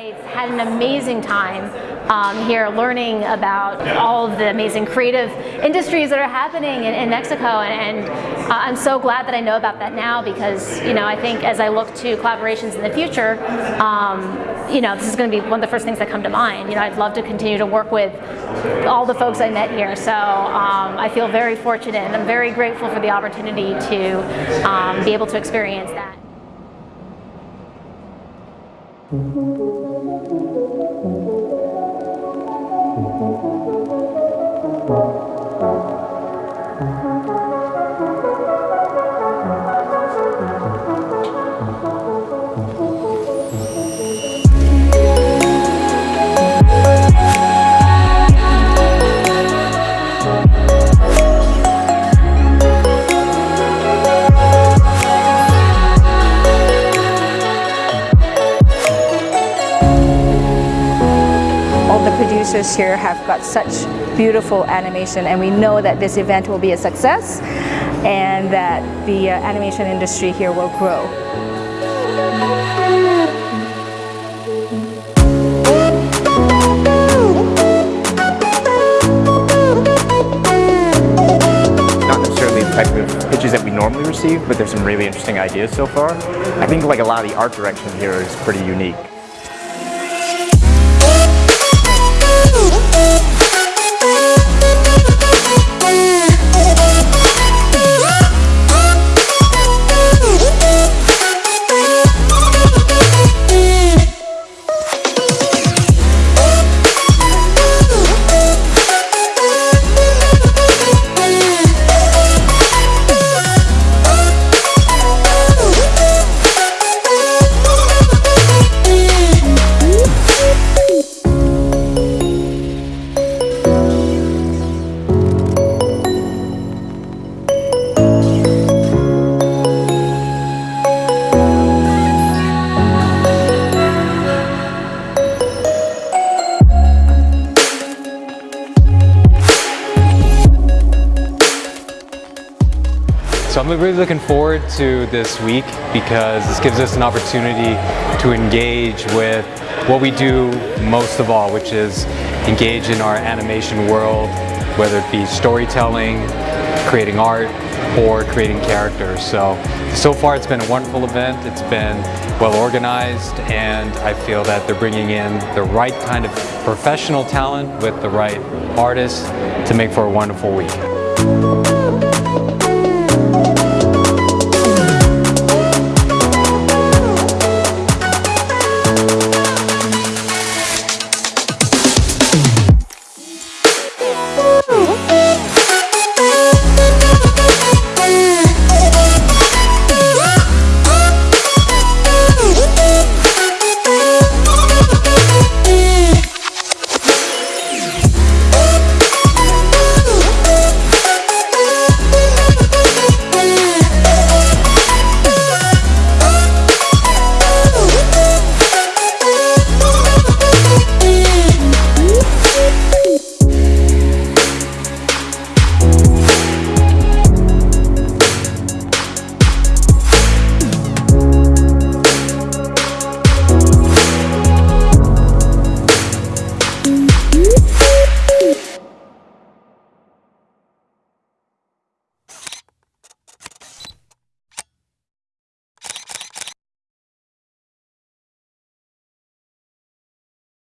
I've had an amazing time um, here learning about all of the amazing creative industries that are happening in, in Mexico and, and uh, I'm so glad that I know about that now because you know I think as I look to collaborations in the future um, you know this is going to be one of the first things that come to mind you know I'd love to continue to work with all the folks I met here so um, I feel very fortunate and I'm very grateful for the opportunity to um, be able to experience that. All the producers here have got such beautiful animation and we know that this event will be a success and that the uh, animation industry here will grow. not necessarily the type of pitches that we normally receive, but there's some really interesting ideas so far. I think like a lot of the art direction here is pretty unique. So I'm really looking forward to this week because this gives us an opportunity to engage with what we do most of all, which is engage in our animation world, whether it be storytelling, creating art, or creating characters. So, so far it's been a wonderful event. It's been well organized and I feel that they're bringing in the right kind of professional talent with the right artists to make for a wonderful week.